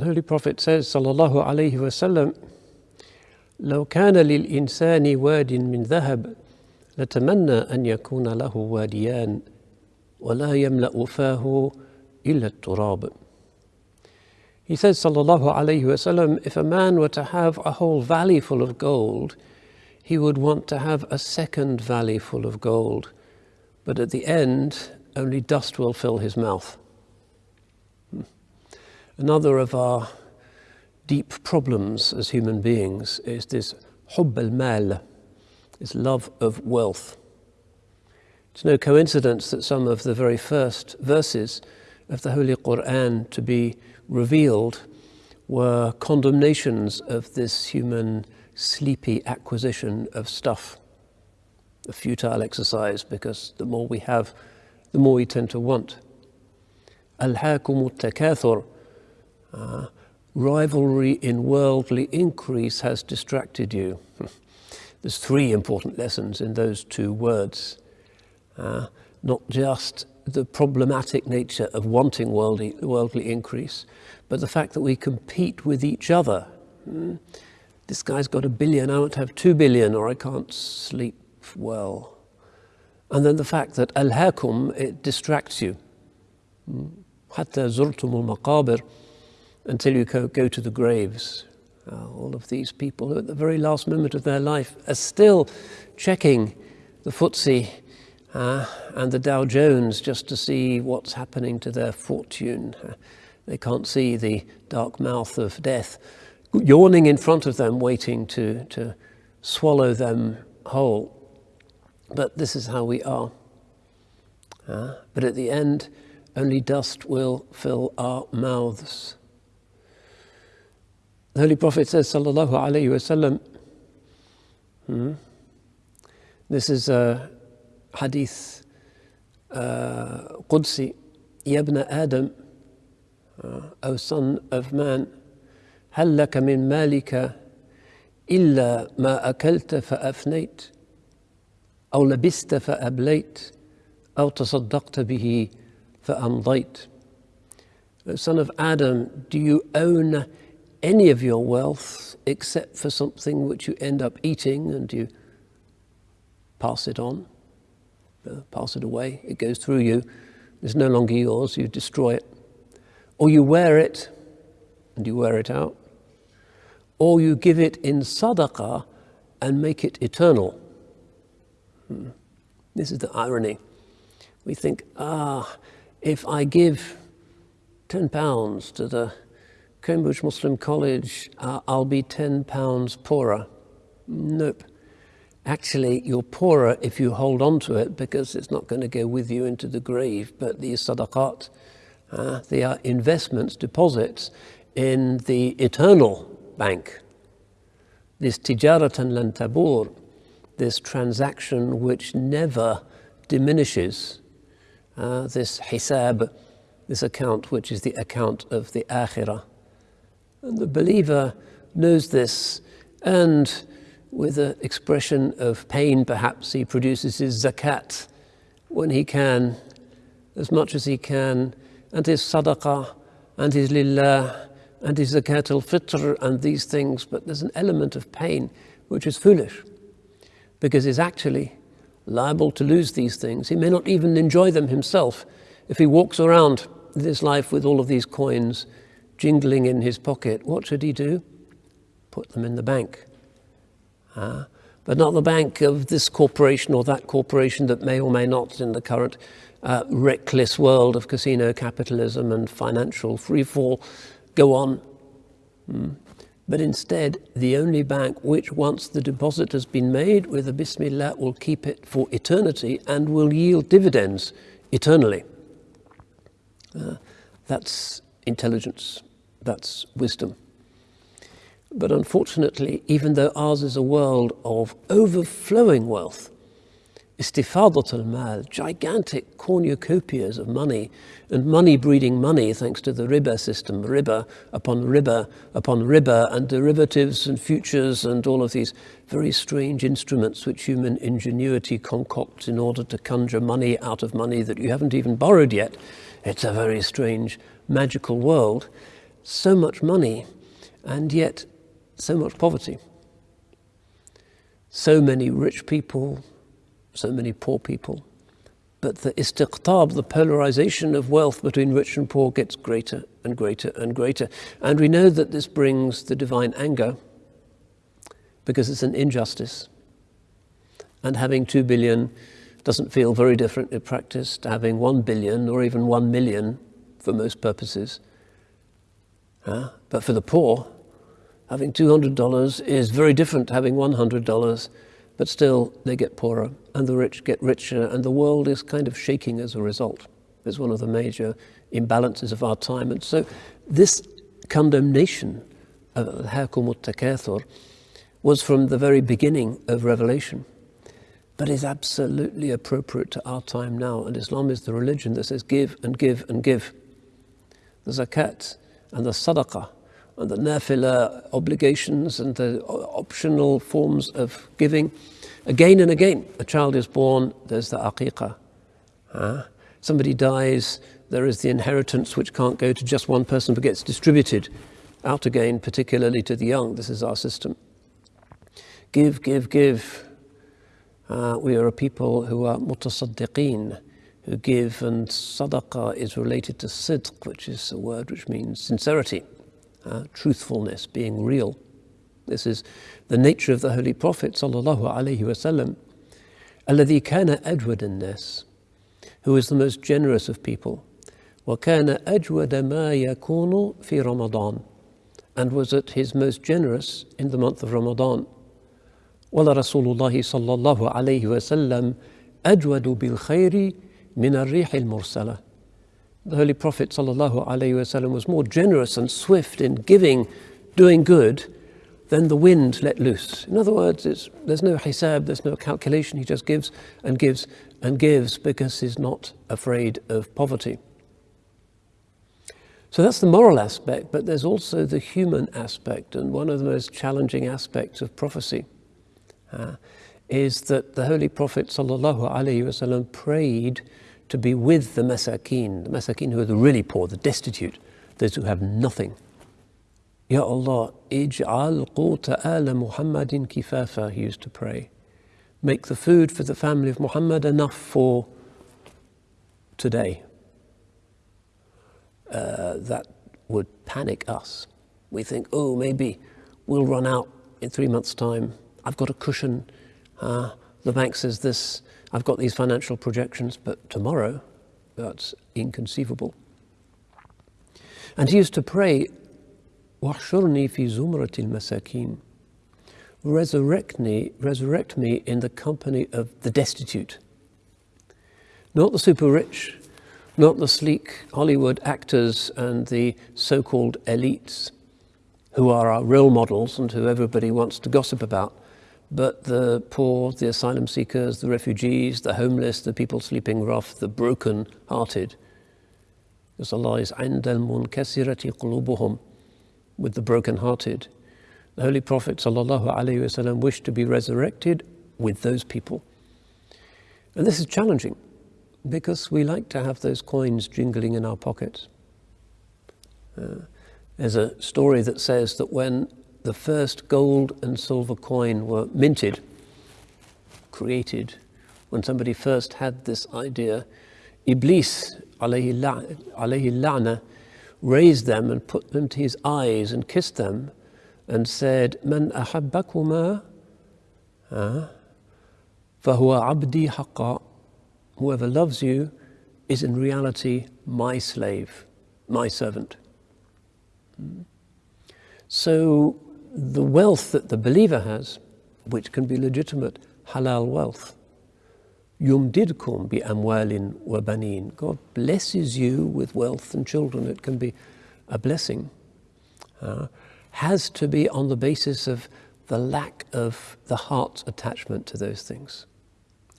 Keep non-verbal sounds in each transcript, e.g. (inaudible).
The Holy Prophet says, sallallahu alayhi wasallam, لو كان للإنسان واد من ذهب لتمنى أن يكون له واديان ولا يملأ فاه إلا التراب. He says, sallallahu alayhi wasallam, if a man were to have a whole valley full of gold, he would want to have a second valley full of gold. But at the end, only dust will fill his mouth. Another of our deep problems as human beings is this hubb al-mal, this love of wealth. It's no coincidence that some of the very first verses of the Holy Quran to be revealed were condemnations of this human sleepy acquisition of stuff, a futile exercise because the more we have, the more we tend to want. Al-hakum takathur uh, rivalry in worldly increase has distracted you. (laughs) There's three important lessons in those two words. Uh, not just the problematic nature of wanting worldly, worldly increase, but the fact that we compete with each other. Mm. This guy's got a billion, I want to have two billion, or I can't sleep well. And then the fact that al-hakum, it distracts you. حتى زرتم المقابر until you go, to the graves. Uh, all of these people who at the very last moment of their life are still checking the FTSE uh, and the Dow Jones just to see what's happening to their fortune. Uh, they can't see the dark mouth of death yawning in front of them, waiting to, to swallow them whole. But this is how we are. Uh, but at the end, only dust will fill our mouths. The Holy Prophet says, Sallallahu Alaihi Wasallam, hmm, this is a hadith uh, Qudsi, Yabna Adam, uh, O son of man, هل لك من مالك إلا ما أكلت فأفنيت أو لبست فأبليت أو تصدقت به فأمضيت Son of Adam, do you own any of your wealth except for something which you end up eating and you pass it on, uh, pass it away, it goes through you, it's no longer yours, you destroy it. Or you wear it and you wear it out or you give it in sadaqah and make it eternal. Hmm. This is the irony. We think, ah, if I give 10 pounds to the Cambridge Muslim College, uh, I'll be 10 pounds poorer. Nope. Actually, you're poorer if you hold on to it because it's not going to go with you into the grave. But these sadaqat, uh, they are investments, deposits in the eternal bank. This tijaratan lan tabur, this transaction which never diminishes, uh, this hisab, this account which is the account of the akhirah. And the believer knows this and with an expression of pain perhaps he produces his zakat when he can, as much as he can, and his sadaqah and his lillah and his zakat al-fitr and these things, but there's an element of pain which is foolish because he's actually liable to lose these things. He may not even enjoy them himself if he walks around this life with all of these coins jingling in his pocket. What should he do? Put them in the bank. Uh, but not the bank of this corporation or that corporation that may or may not in the current uh, reckless world of casino capitalism and financial freefall go on. Mm. But instead, the only bank which, once the deposit has been made with a Bismillah, will keep it for eternity and will yield dividends eternally. Uh, that's intelligence, that's wisdom. But unfortunately, even though ours is a world of overflowing wealth, istifadat al-mal, gigantic cornucopias of money, and money breeding money thanks to the riba system, riba upon riba upon riba, and derivatives and futures and all of these very strange instruments which human ingenuity concocts in order to conjure money out of money that you haven't even borrowed yet. It's a very strange, magical world. So much money and yet so much poverty. So many rich people, so many poor people. But the istiqtab, the polarization of wealth between rich and poor gets greater and greater and greater. And we know that this brings the divine anger because it's an injustice. And having two billion doesn't feel very different in practice to having one billion or even one million for most purposes. Uh, but for the poor, having $200 is very different to having $100 but still they get poorer and the rich get richer and the world is kind of shaking as a result. It's one of the major imbalances of our time. And so this condemnation of al-hakum was from the very beginning of Revelation, but is absolutely appropriate to our time now. And Islam is the religion that says give and give and give. The zakat and the sadaqah and the nafila obligations and the optional forms of giving. Again and again, a child is born, there's the aqiqah. Huh? Somebody dies, there is the inheritance which can't go to just one person but gets distributed out again, particularly to the young. This is our system. Give, give, give. Uh, we are a people who are mutasaddiqeen, who give, and sadaqah is related to sidq, which is a word which means sincerity uh, truthfulness, being real. This is the nature of the Holy Prophet sallallahu alaihi wasallam. الذي كان أجود الناس who is the most generous of people وكان أجود ما يكون في رمضان and was at his most generous in the month of Ramadan ولرسول الله صلى الله عليه وسلم أجود بالخير min al-rih al-mursala. The Holy Prophet ﷺ was more generous and swift in giving, doing good, than the wind let loose. In other words, there's no hisab, there's no calculation. He just gives and gives and gives because he's not afraid of poverty. So that's the moral aspect, but there's also the human aspect, and one of the most challenging aspects of prophecy. Uh, is that the Holy Prophet ﷺ prayed to be with the masakin, the masakin who are the really poor, the destitute, those who have nothing. Ya Allah, ij'al quta ala Muhammadin kifafa, he used to pray. Make the food for the family of Muhammad enough for today. Uh, that would panic us. We think, oh, maybe we'll run out in three months' time. I've got a cushion. Uh, the bank says this. I've got these financial projections, but tomorrow, that's inconceivable. And he used to pray, وَحْشُرْنِي فِي زُمْرَةِ الْمَسَاكِينَ Resurrect me, resurrect me in the company of the destitute. Not the super rich, not the sleek Hollywood actors and the so-called elites who are our role models and who everybody wants to gossip about, but the poor, the asylum seekers, the refugees, the homeless, the people sleeping rough, the broken-hearted. Because Allah is عند المنكسرة قلوبهم with the broken-hearted. The Holy Prophet وسلم, wished to be resurrected with those people. And this is challenging because we like to have those coins jingling in our pockets. Uh, there's a story that says that when the first gold and silver coin were minted, created, when somebody first had this idea, Iblis, alayhi la'na, raised them and put them to his eyes and kissed them and said, Man ahabbakuma ah, fahuwa abdi haqqa. Whoever loves you is in reality my slave, my servant. Hmm. So the wealth that the believer has, which can be legitimate halal wealth, yumdidkum bi amwalin wa banin. God blesses you with wealth and children. It can be a blessing. Uh, has to be on the basis of the lack of the heart's attachment to those things.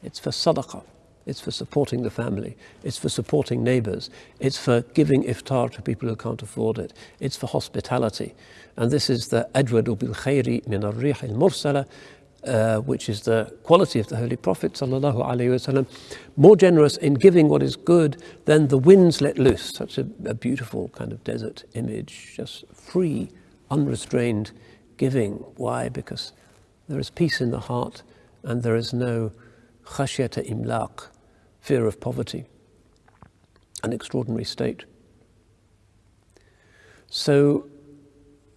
It's for sadaqah. It's for supporting the family. It's for supporting neighbors. It's for giving iftar to people who can't afford it. It's for hospitality. And this is the ajwadu bil khayri min al mursala uh, which is the quality of the Holy Prophet wasallam, more generous in giving what is good than the winds let loose. Such a, a beautiful kind of desert image, just free, unrestrained giving. Why? Because there is peace in the heart and there is no khashyata imlaq, fear of poverty, an extraordinary state. So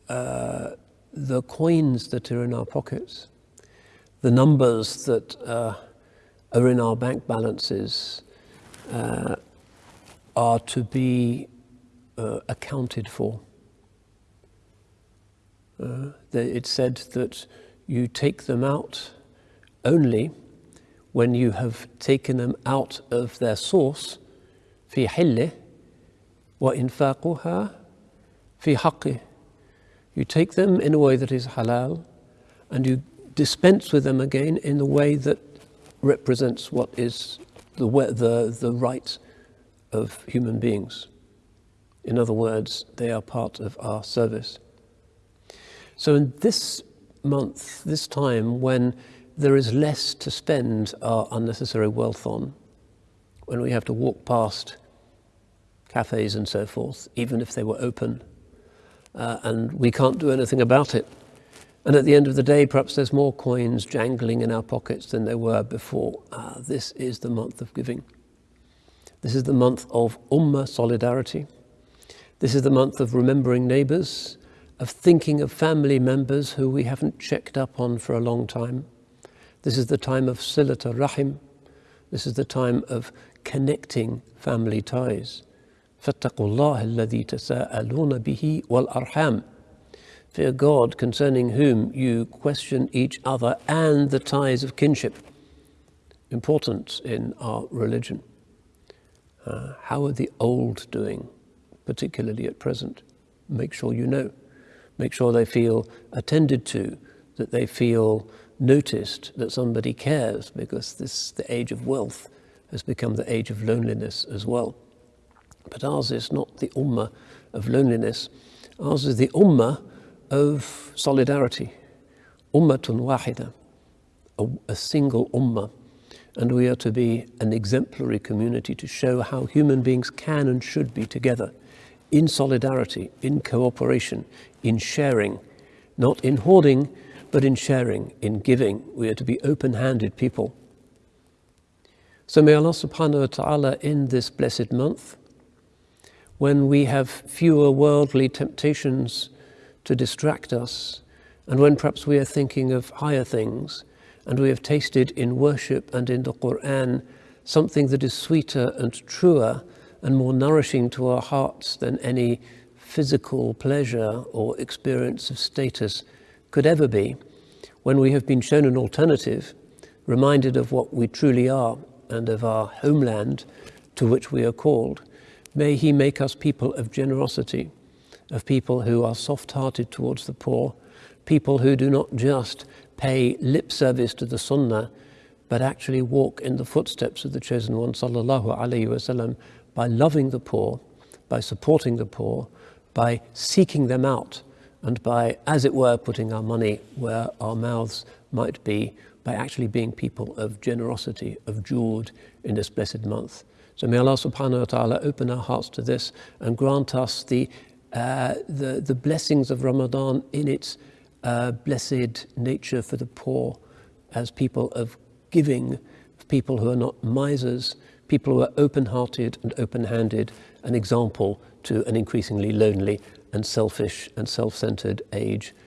uh, the coins that are in our pockets, the numbers that uh, are in our bank balances uh, are to be uh, accounted for. Uh, it's said that you take them out only when you have taken them out of their source في حله وإنفاقها في حقه. You take them in a way that is halal and you dispense with them again in the way that represents what is the, the, the right of human beings. In other words, they are part of our service. So in this month, this time when there is less to spend our unnecessary wealth on, when we have to walk past cafes and so forth, even if they were open, uh, and we can't do anything about it, and at the end of the day, perhaps there's more coins jangling in our pockets than there were before. Ah, this is the month of giving. This is the month of Ummah solidarity. This is the month of remembering neighbors, of thinking of family members who we haven't checked up on for a long time. This is the time of Silata Rahim. This is the time of connecting family ties. فاتقوا الله الذي تساءلون به والأرحام Fear God concerning whom you question each other and the ties of kinship. Important in our religion. Uh, how are the old doing, particularly at present? Make sure you know. Make sure they feel attended to, that they feel noticed, that somebody cares, because this, the age of wealth has become the age of loneliness as well. But ours is not the ummah of loneliness. Ours is the ummah of solidarity. Ummatun wahida, a, a single ummah. And we are to be an exemplary community to show how human beings can and should be together in solidarity, in cooperation, in sharing, not in hoarding, but in sharing, in giving. We are to be open handed people. So may Allah subhanahu wa ta'ala in this blessed month, when we have fewer worldly temptations to distract us, and when perhaps we are thinking of higher things, and we have tasted in worship and in the Quran something that is sweeter and truer and more nourishing to our hearts than any physical pleasure or experience of status could ever be, when we have been shown an alternative, reminded of what we truly are and of our homeland to which we are called, may He make us people of generosity of people who are soft-hearted towards the poor, people who do not just pay lip service to the sunnah, but actually walk in the footsteps of the chosen one, sallallahu alaihi wasallam, by loving the poor, by supporting the poor, by seeking them out, and by, as it were, putting our money where our mouths might be, by actually being people of generosity, of jude in this blessed month. So may Allah subhanahu wa ta'ala open our hearts to this and grant us the uh, the, the blessings of Ramadan in its uh, blessed nature for the poor as people of giving, people who are not misers, people who are open-hearted and open-handed, an example to an increasingly lonely and selfish and self-centered age